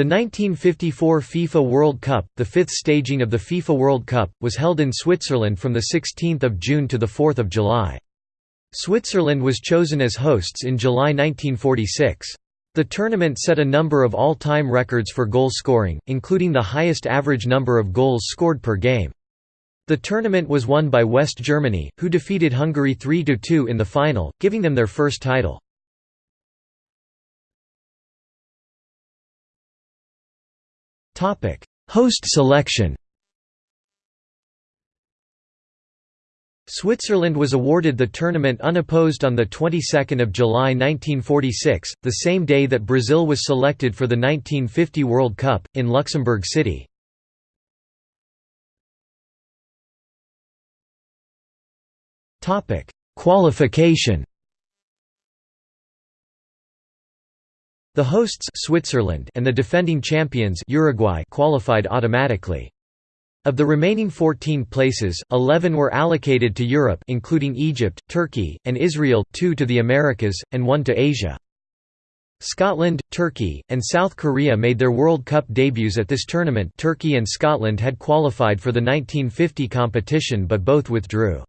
The 1954 FIFA World Cup, the fifth staging of the FIFA World Cup, was held in Switzerland from 16 June to 4 July. Switzerland was chosen as hosts in July 1946. The tournament set a number of all-time records for goal scoring, including the highest average number of goals scored per game. The tournament was won by West Germany, who defeated Hungary 3–2 in the final, giving them their first title. Host selection Switzerland was awarded the tournament unopposed on the 22nd of July 1946, the same day that Brazil was selected for the 1950 World Cup in Luxembourg City. Topic: Qualification The hosts Switzerland and the defending champions Uruguay qualified automatically. Of the remaining 14 places, 11 were allocated to Europe including Egypt, Turkey, and Israel, 2 to the Americas, and 1 to Asia. Scotland, Turkey, and South Korea made their World Cup debuts at this tournament Turkey and Scotland had qualified for the 1950 competition but both withdrew.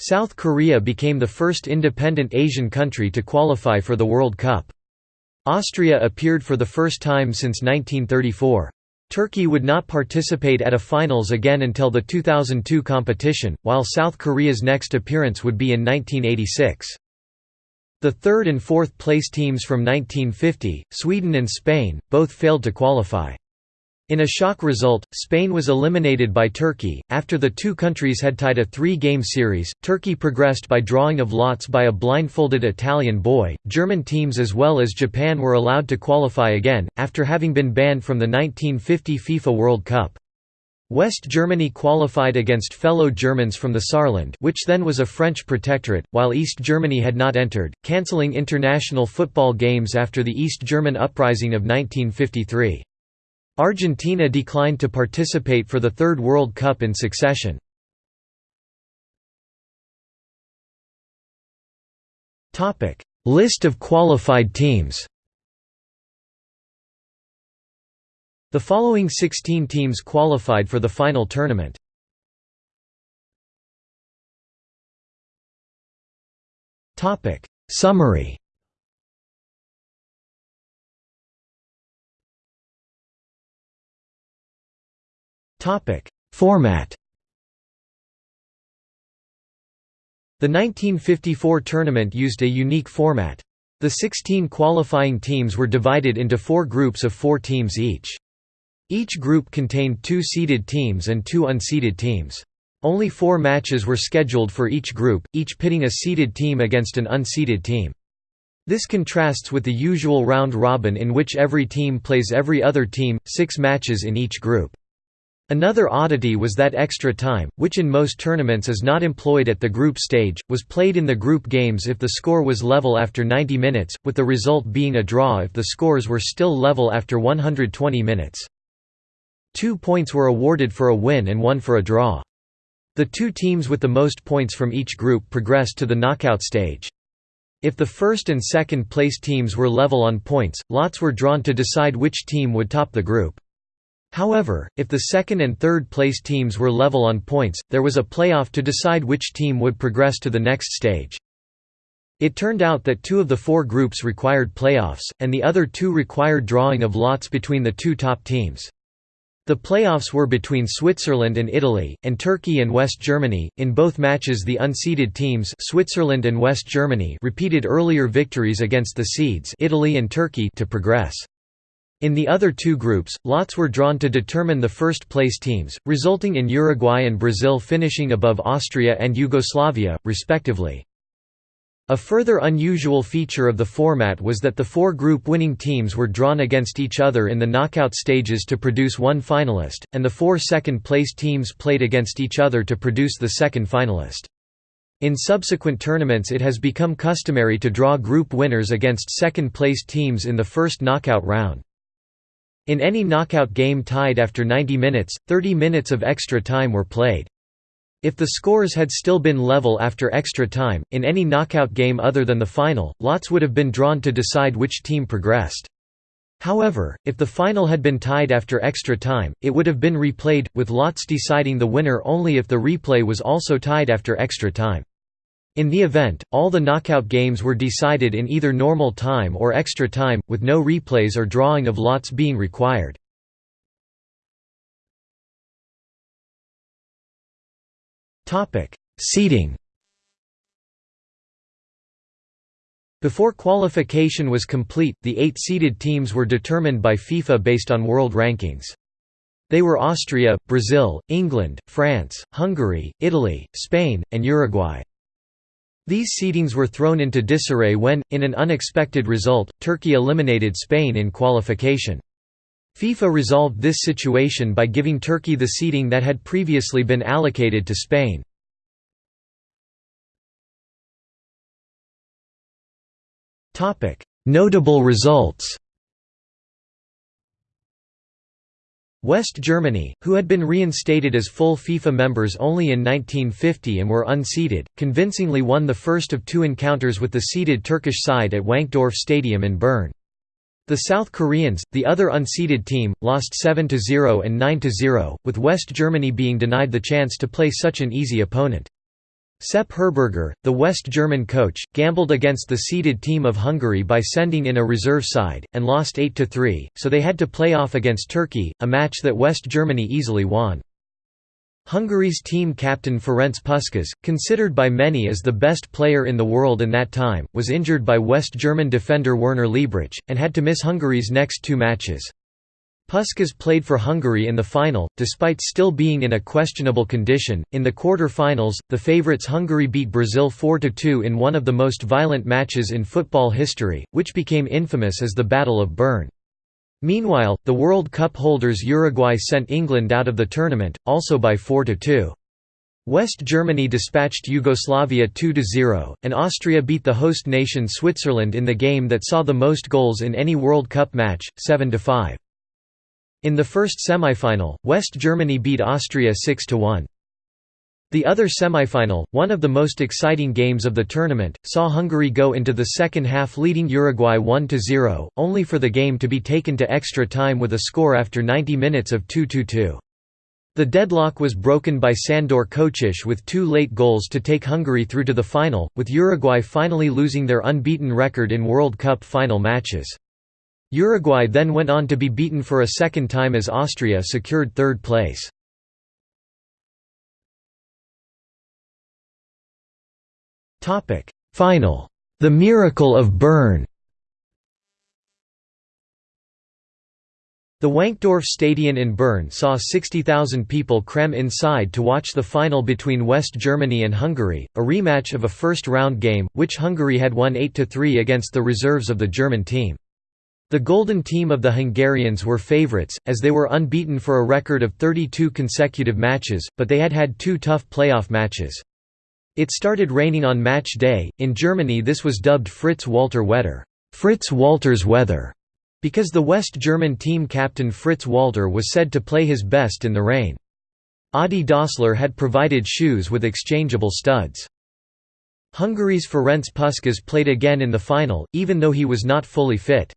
South Korea became the first independent Asian country to qualify for the World Cup. Austria appeared for the first time since 1934. Turkey would not participate at a finals again until the 2002 competition, while South Korea's next appearance would be in 1986. The third and fourth place teams from 1950, Sweden and Spain, both failed to qualify. In a shock result, Spain was eliminated by Turkey. After the two countries had tied a three game series, Turkey progressed by drawing of lots by a blindfolded Italian boy. German teams as well as Japan were allowed to qualify again, after having been banned from the 1950 FIFA World Cup. West Germany qualified against fellow Germans from the Saarland which then was a French protectorate, while East Germany had not entered, cancelling international football games after the East German uprising of 1953. Argentina declined to participate for the third World Cup in succession. List of qualified teams The following 16 teams qualified for the final tournament. Summary Topic: Format. The 1954 tournament used a unique format. The 16 qualifying teams were divided into four groups of four teams each. Each group contained two seeded teams and two unseeded teams. Only four matches were scheduled for each group, each pitting a seeded team against an unseeded team. This contrasts with the usual round robin in which every team plays every other team, six matches in each group. Another oddity was that extra time, which in most tournaments is not employed at the group stage, was played in the group games if the score was level after 90 minutes, with the result being a draw if the scores were still level after 120 minutes. Two points were awarded for a win and one for a draw. The two teams with the most points from each group progressed to the knockout stage. If the first and second place teams were level on points, lots were drawn to decide which team would top the group. However, if the second and third place teams were level on points, there was a playoff to decide which team would progress to the next stage. It turned out that two of the four groups required playoffs, and the other two required drawing of lots between the two top teams. The playoffs were between Switzerland and Italy, and Turkey and West Germany. In both matches, the unseeded teams, Switzerland and West Germany, repeated earlier victories against the seeds, Italy and Turkey, to progress. In the other two groups, lots were drawn to determine the first-place teams, resulting in Uruguay and Brazil finishing above Austria and Yugoslavia, respectively. A further unusual feature of the format was that the four group winning teams were drawn against each other in the knockout stages to produce one finalist, and the four second-place teams played against each other to produce the second finalist. In subsequent tournaments it has become customary to draw group winners against second-place teams in the first knockout round. In any knockout game tied after 90 minutes, 30 minutes of extra time were played. If the scores had still been level after extra time, in any knockout game other than the final, lots would have been drawn to decide which team progressed. However, if the final had been tied after extra time, it would have been replayed, with lots deciding the winner only if the replay was also tied after extra time. In the event, all the knockout games were decided in either normal time or extra time, with no replays or drawing of lots being required. Seeding Before qualification was complete, the eight seeded teams were determined by FIFA based on world rankings. They were Austria, Brazil, England, France, Hungary, Italy, Spain, and Uruguay. These seedings were thrown into disarray when, in an unexpected result, Turkey eliminated Spain in qualification. FIFA resolved this situation by giving Turkey the seeding that had previously been allocated to Spain. Notable results West Germany, who had been reinstated as full FIFA members only in 1950 and were unseeded, convincingly won the first of two encounters with the seeded Turkish side at Wankdorf Stadium in Bern. The South Koreans, the other unseeded team, lost 7–0 and 9–0, with West Germany being denied the chance to play such an easy opponent. Sepp Herberger, the West German coach, gambled against the seeded team of Hungary by sending in a reserve side, and lost 8–3, so they had to play off against Turkey, a match that West Germany easily won. Hungary's team captain Ferenc Puskás, considered by many as the best player in the world in that time, was injured by West German defender Werner Liebrich, and had to miss Hungary's next two matches. Puskás played for Hungary in the final, despite still being in a questionable condition. In the quarter-finals, the favourites Hungary beat Brazil 4–2 in one of the most violent matches in football history, which became infamous as the Battle of Bern. Meanwhile, the World Cup holders Uruguay sent England out of the tournament, also by 4–2. West Germany dispatched Yugoslavia 2–0, and Austria beat the host nation Switzerland in the game that saw the most goals in any World Cup match, 7–5. In the first semifinal, West Germany beat Austria 6–1. The other semifinal, one of the most exciting games of the tournament, saw Hungary go into the second half leading Uruguay 1–0, only for the game to be taken to extra time with a score after 90 minutes of 2–2. The deadlock was broken by Sandor Kocsis with two late goals to take Hungary through to the final, with Uruguay finally losing their unbeaten record in World Cup final matches. Uruguay then went on to be beaten for a second time as Austria secured third place. Final. The Miracle of Bern The Wankdorf Stadion in Bern saw 60,000 people cram inside to watch the final between West Germany and Hungary, a rematch of a first-round game, which Hungary had won 8–3 against the reserves of the German team. The Golden Team of the Hungarians were favourites, as they were unbeaten for a record of 32 consecutive matches, but they had had two tough playoff matches. It started raining on match day, in Germany this was dubbed Fritz Walter Wetter, Fritz Walter's weather", because the West German team captain Fritz Walter was said to play his best in the rain. Adi Dassler had provided shoes with exchangeable studs. Hungary's Ferenc Puskás played again in the final, even though he was not fully fit.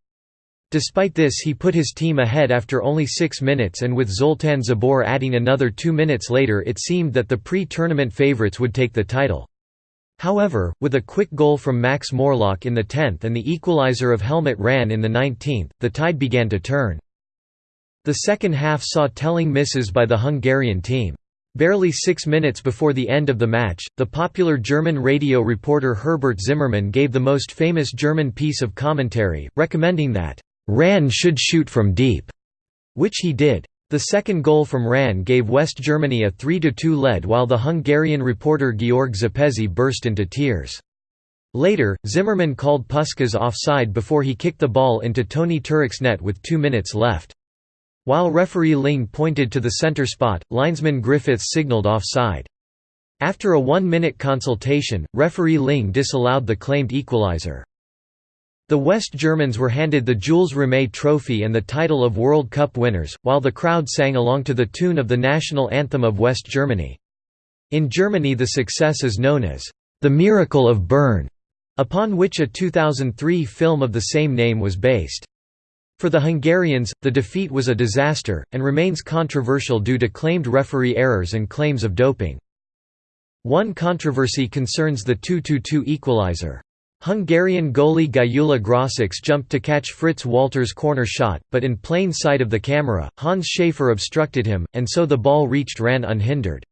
Despite this he put his team ahead after only six minutes and with Zoltan Czibor adding another two minutes later it seemed that the pre-tournament favourites would take the title. However, with a quick goal from Max Morlock in the 10th and the equaliser of Helmut Rahn in the 19th, the tide began to turn. The second half saw telling misses by the Hungarian team. Barely six minutes before the end of the match, the popular German radio reporter Herbert Zimmermann gave the most famous German piece of commentary, recommending that Rahn should shoot from deep, which he did. The second goal from Rahn gave West Germany a 3–2 lead while the Hungarian reporter Georg Szepesi burst into tears. Later, Zimmermann called Puskás offside before he kicked the ball into Toni Turek's net with two minutes left. While referee Ling pointed to the center spot, linesman Griffiths signaled offside. After a one-minute consultation, referee Ling disallowed the claimed equalizer. The West Germans were handed the Jules Rimet Trophy and the title of World Cup winners, while the crowd sang along to the tune of the national anthem of West Germany. In Germany the success is known as, "...the Miracle of Bern", upon which a 2003 film of the same name was based. For the Hungarians, the defeat was a disaster, and remains controversial due to claimed referee errors and claims of doping. One controversy concerns the 2–2 equalizer. Hungarian goalie Gyula Grosics jumped to catch Fritz Walter's corner shot, but in plain sight of the camera, Hans Schäfer obstructed him, and so the ball reached Rahn unhindered.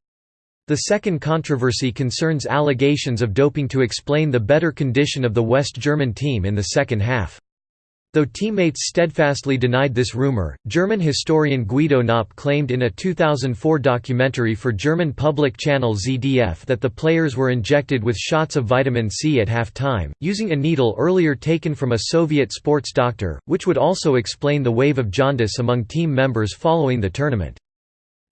The second controversy concerns allegations of doping to explain the better condition of the West German team in the second half. Though teammates steadfastly denied this rumor, German historian Guido Knopp claimed in a 2004 documentary for German public channel ZDF that the players were injected with shots of vitamin C at half-time, using a needle earlier taken from a Soviet sports doctor, which would also explain the wave of jaundice among team members following the tournament.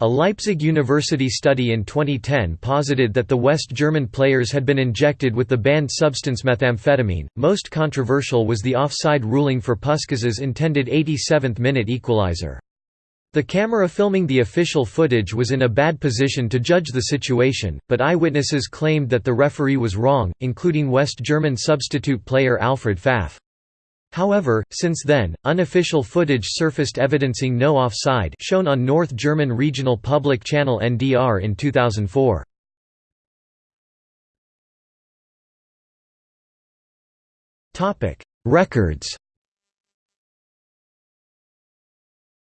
A Leipzig University study in 2010 posited that the West German players had been injected with the banned substance methamphetamine. Most controversial was the offside ruling for Puskás's intended 87th minute equalizer. The camera filming the official footage was in a bad position to judge the situation, but eyewitnesses claimed that the referee was wrong, including West German substitute player Alfred Pfaff. However, since then, unofficial footage surfaced evidencing no offside shown on North German regional public channel NDR in 2004. Records.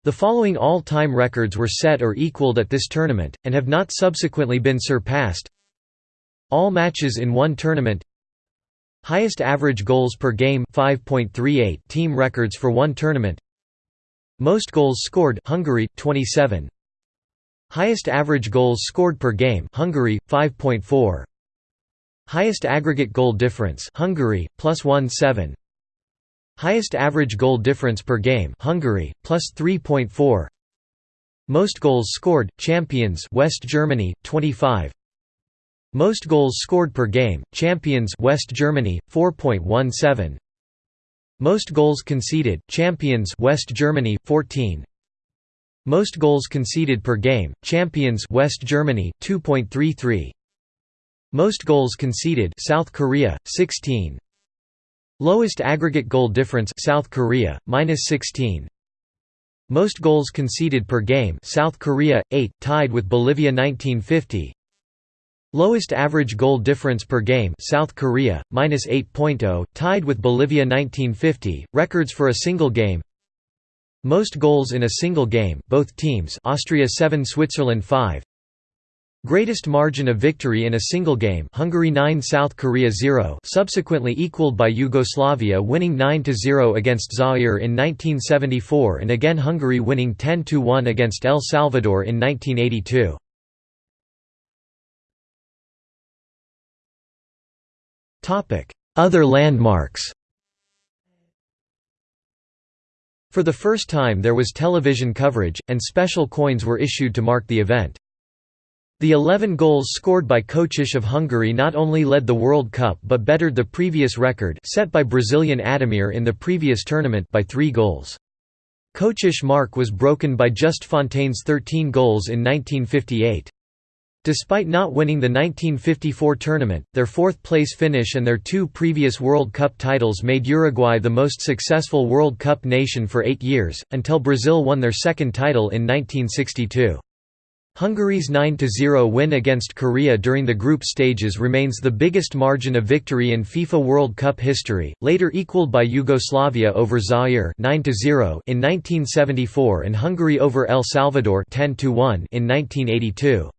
The following all-time records were set or equaled at this tournament, and have not subsequently been surpassed. All matches in one tournament Highest average goals per game 5.38 team records for one tournament. Most goals scored Hungary 27. Highest average goals scored per game Hungary 5.4. Highest aggregate goal difference Hungary plus 1.7. Highest average goal difference per game Hungary plus 3.4. Most goals scored champions West Germany 25. Most goals scored per game, champions West Germany 4.17. Most goals conceded, champions West Germany 14. Most goals conceded per game, champions West Germany 2.33. Most goals conceded South Korea 16. Lowest aggregate goal difference South Korea -16. Most goals conceded per game South Korea 8 tied with Bolivia 1950. Lowest average goal difference per game South Korea, minus 8.0, tied with Bolivia 1950, records for a single game Most goals in a single game both teams Austria 7 Switzerland 5 Greatest margin of victory in a single game Hungary 9 South Korea 0 subsequently equaled by Yugoslavia winning 9–0 against Zaire in 1974 and again Hungary winning 10–1 against El Salvador in 1982. Other landmarks For the first time there was television coverage, and special coins were issued to mark the event. The 11 goals scored by Kocsis of Hungary not only led the World Cup but bettered the previous record set by Brazilian Ademir in the previous tournament by three goals. Kocsis mark was broken by Just Fontaine's 13 goals in 1958. Despite not winning the 1954 tournament, their fourth-place finish and their two previous World Cup titles made Uruguay the most successful World Cup nation for eight years, until Brazil won their second title in 1962. Hungary's 9–0 win against Korea during the group stages remains the biggest margin of victory in FIFA World Cup history, later equaled by Yugoslavia over Zaire 9 in 1974 and Hungary over El Salvador 10 in 1982.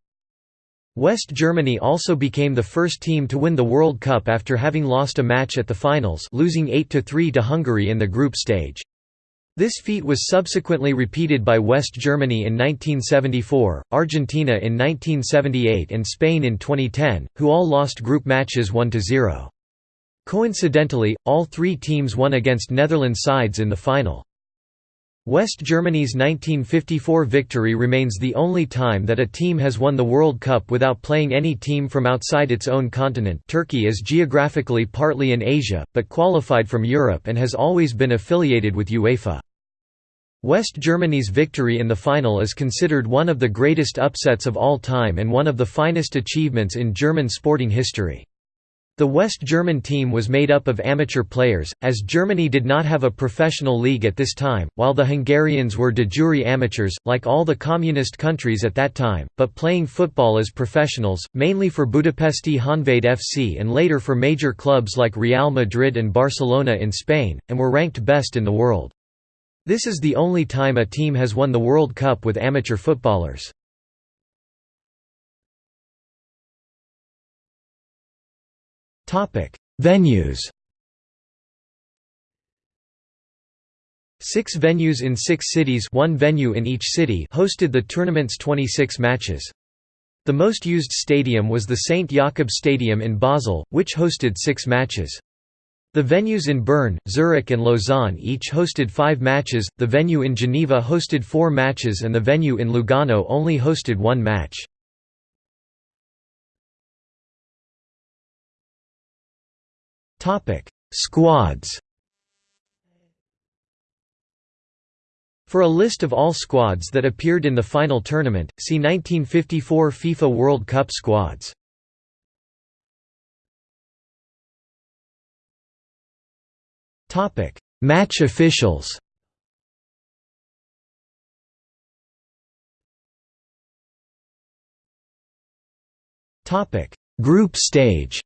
West Germany also became the first team to win the World Cup after having lost a match at the finals losing 8–3 to Hungary in the group stage. This feat was subsequently repeated by West Germany in 1974, Argentina in 1978 and Spain in 2010, who all lost group matches 1–0. Coincidentally, all three teams won against Netherlands sides in the final. West Germany's 1954 victory remains the only time that a team has won the World Cup without playing any team from outside its own continent Turkey is geographically partly in Asia, but qualified from Europe and has always been affiliated with UEFA. West Germany's victory in the final is considered one of the greatest upsets of all time and one of the finest achievements in German sporting history. The West German team was made up of amateur players, as Germany did not have a professional league at this time, while the Hungarians were de jure amateurs, like all the communist countries at that time, but playing football as professionals, mainly for Budapesti Honvéd FC and later for major clubs like Real Madrid and Barcelona in Spain, and were ranked best in the world. This is the only time a team has won the World Cup with amateur footballers. Venues Six venues in six cities one venue in each city hosted the tournament's 26 matches. The most used stadium was the St. Jakob Stadium in Basel, which hosted six matches. The venues in Bern, Zurich and Lausanne each hosted five matches, the venue in Geneva hosted four matches and the venue in Lugano only hosted one match. Topic: Squads. For a list of all squads that appeared in the final tournament, see 1954 FIFA World Cup squads. Topic: Match officials. Topic: Group stage.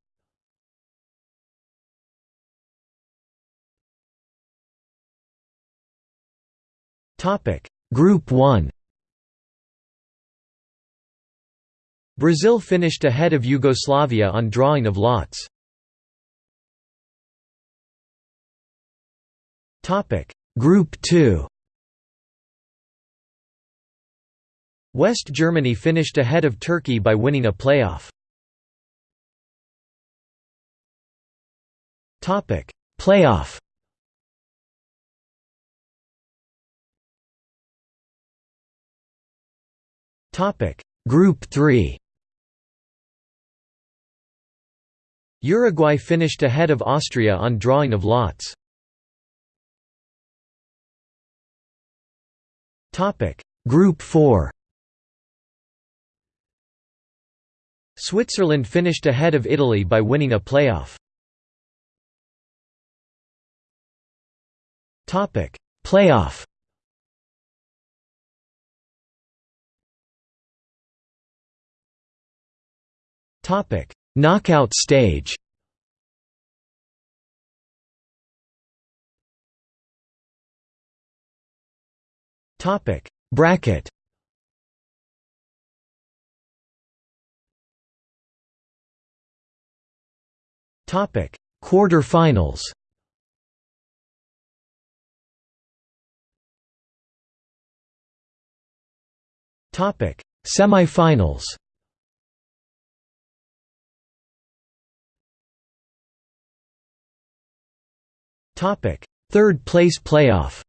Topic: Group 1. Brazil finished ahead of Yugoslavia on drawing of lots. Topic: Group 2. West Germany finished ahead of Turkey by winning a playoff. Topic: Playoff. Group 3. Uruguay finished ahead of Austria on drawing of lots. Topic: Group 4. Switzerland finished ahead of Italy by winning a playoff. Topic: Playoff. Topic: Knockout stage. Topic: Bracket. Topic: Quarter-finals. Topic: Semi-finals. Topic: Third place playoff.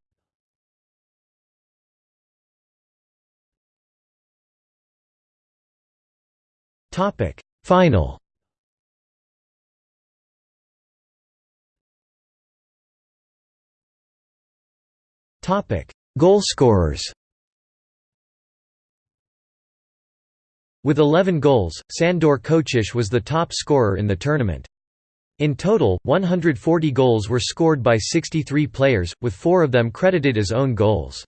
Topic: Final. Topic: Goalscorers. With 11 goals, Sandor Kocsis was the top scorer in the tournament. In total, 140 goals were scored by 63 players, with four of them credited as own goals.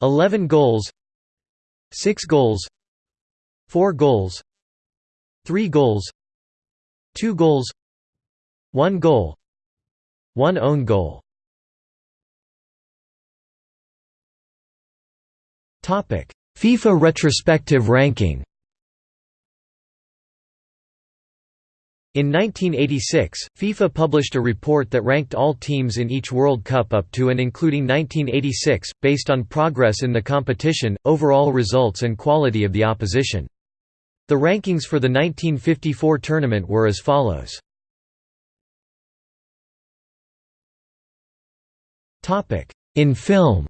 11 goals 6 goals 4 goals 3 goals 2 goals 1 goal 1 own goal FIFA retrospective ranking In 1986, FIFA published a report that ranked all teams in each World Cup up to and including 1986, based on progress in the competition, overall results and quality of the opposition. The rankings for the 1954 tournament were as follows. In film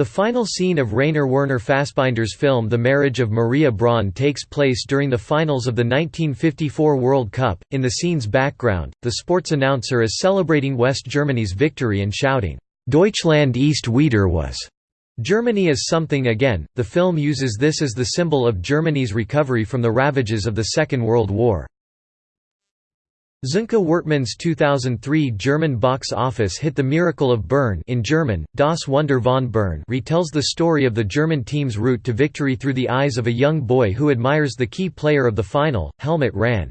The final scene of Rainer Werner Fassbinder's film The Marriage of Maria Braun takes place during the finals of the 1954 World Cup. In the scene's background, the sports announcer is celebrating West Germany's victory and shouting, Deutschland ist wieder was. Germany is something again, the film uses this as the symbol of Germany's recovery from the ravages of the Second World War. Sönke Wortmann's 2003 German box office hit The Miracle of Bern in German, Das Wunder von Bern retells the story of the German team's route to victory through the eyes of a young boy who admires the key player of the final, Helmut Rahn.